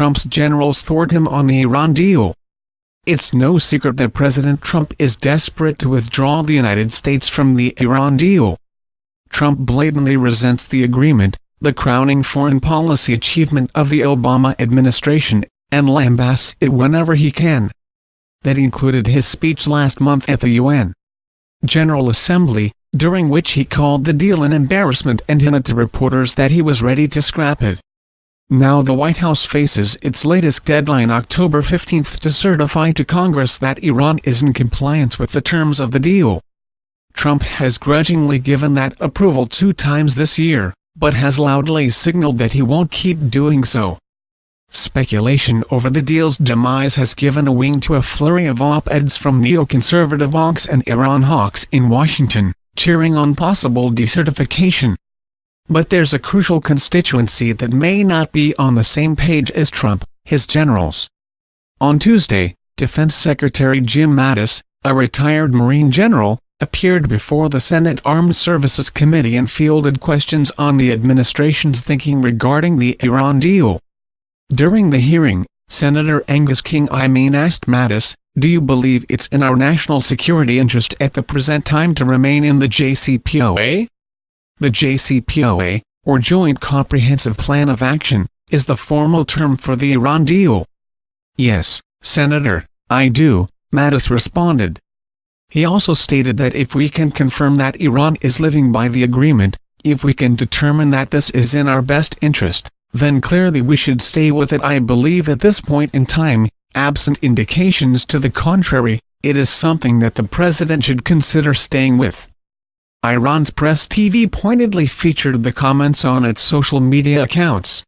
Trump's generals thwart him on the Iran deal. It's no secret that President Trump is desperate to withdraw the United States from the Iran deal. Trump blatantly resents the agreement, the crowning foreign policy achievement of the Obama administration, and lambasts it whenever he can. That included his speech last month at the UN General Assembly, during which he called the deal an embarrassment and hinted to reporters that he was ready to scrap it. Now the White House faces its latest deadline October 15 to certify to Congress that Iran is in compliance with the terms of the deal. Trump has grudgingly given that approval two times this year, but has loudly signaled that he won't keep doing so. Speculation over the deal's demise has given a wing to a flurry of op-eds from neoconservative hawks and Iran hawks in Washington, cheering on possible decertification. But there's a crucial constituency that may not be on the same page as Trump, his generals. On Tuesday, Defense Secretary Jim Mattis, a retired Marine general, appeared before the Senate Armed Services Committee and fielded questions on the administration's thinking regarding the Iran deal. During the hearing, Senator Angus King I mean asked Mattis, do you believe it's in our national security interest at the present time to remain in the JCPOA? The JCPOA, or Joint Comprehensive Plan of Action, is the formal term for the Iran deal. Yes, Senator, I do, Mattis responded. He also stated that if we can confirm that Iran is living by the agreement, if we can determine that this is in our best interest, then clearly we should stay with it I believe at this point in time, absent indications to the contrary, it is something that the president should consider staying with. Iran's press TV pointedly featured the comments on its social media accounts.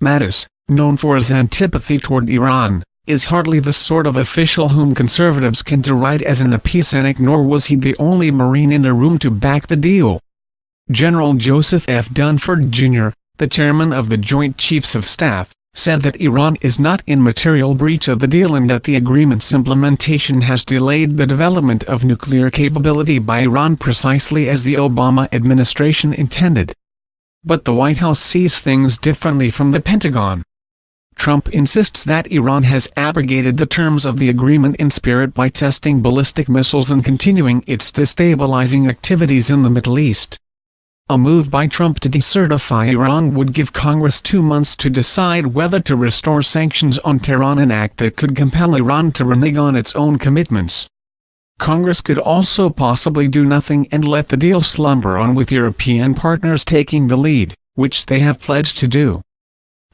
Mattis, known for his antipathy toward Iran, is hardly the sort of official whom conservatives can deride as an appeasant nor was he the only Marine in the room to back the deal. General Joseph F. Dunford, Jr., the chairman of the Joint Chiefs of Staff, said that Iran is not in material breach of the deal and that the agreement's implementation has delayed the development of nuclear capability by Iran precisely as the Obama administration intended. But the White House sees things differently from the Pentagon. Trump insists that Iran has abrogated the terms of the agreement in spirit by testing ballistic missiles and continuing its destabilizing activities in the Middle East. A move by Trump to decertify Iran would give Congress two months to decide whether to restore sanctions on Tehran an act that could compel Iran to renege on its own commitments. Congress could also possibly do nothing and let the deal slumber on with European partners taking the lead, which they have pledged to do.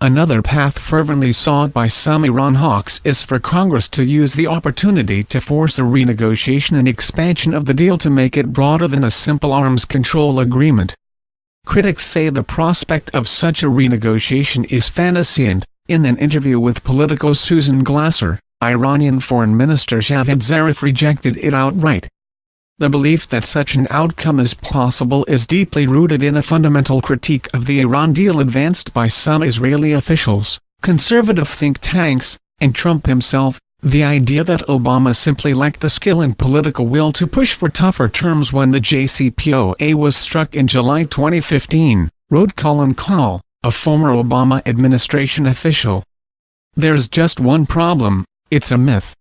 Another path fervently sought by some Iran hawks is for Congress to use the opportunity to force a renegotiation and expansion of the deal to make it broader than a simple arms control agreement. Critics say the prospect of such a renegotiation is fantasy and, in an interview with Politico Susan Glasser, Iranian Foreign Minister Javad Zarif rejected it outright. The belief that such an outcome is possible is deeply rooted in a fundamental critique of the Iran deal advanced by some Israeli officials, conservative think tanks, and Trump himself, the idea that Obama simply lacked the skill and political will to push for tougher terms when the JCPOA was struck in July 2015, wrote Colin Kahl, a former Obama administration official. There's just one problem, it's a myth.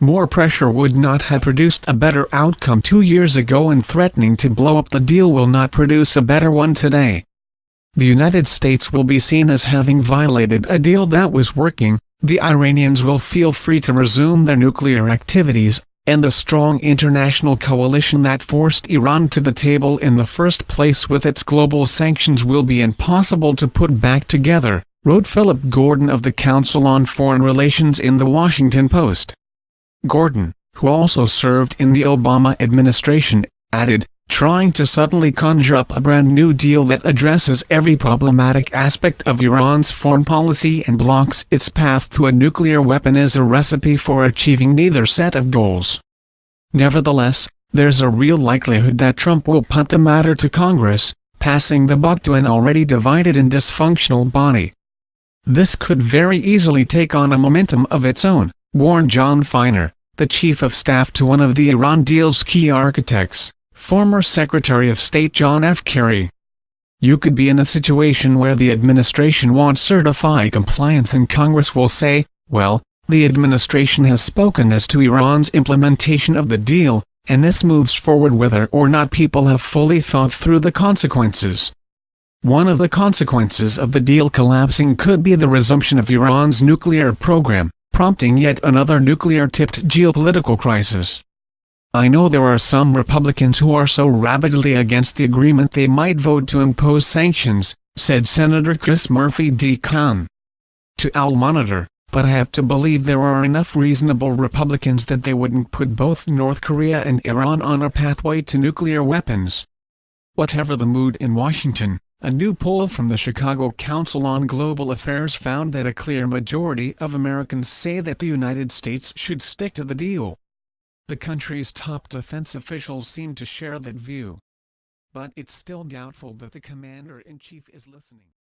More pressure would not have produced a better outcome two years ago and threatening to blow up the deal will not produce a better one today. The United States will be seen as having violated a deal that was working, the Iranians will feel free to resume their nuclear activities, and the strong international coalition that forced Iran to the table in the first place with its global sanctions will be impossible to put back together, wrote Philip Gordon of the Council on Foreign Relations in The Washington Post. Gordon, who also served in the Obama administration, added, trying to suddenly conjure up a brand new deal that addresses every problematic aspect of Iran's foreign policy and blocks its path to a nuclear weapon is a recipe for achieving neither set of goals. Nevertheless, there's a real likelihood that Trump will punt the matter to Congress, passing the buck to an already divided and dysfunctional body. This could very easily take on a momentum of its own, warned John Finer, the chief of staff to one of the Iran deal's key architects former Secretary of State John F. Kerry. you could be in a situation where the administration won't certify compliance and Congress will say, well, the administration has spoken as to Iran's implementation of the deal, and this moves forward whether or not people have fully thought through the consequences. One of the consequences of the deal collapsing could be the resumption of Iran's nuclear program, prompting yet another nuclear-tipped geopolitical crisis. I know there are some Republicans who are so rabidly against the agreement they might vote to impose sanctions, said Senator Chris Murphy D-Conn. To Al Monitor, but I have to believe there are enough reasonable Republicans that they wouldn't put both North Korea and Iran on a pathway to nuclear weapons. Whatever the mood in Washington, a new poll from the Chicago Council on Global Affairs found that a clear majority of Americans say that the United States should stick to the deal. The country's top defense officials seem to share that view. But it's still doubtful that the commander-in-chief is listening.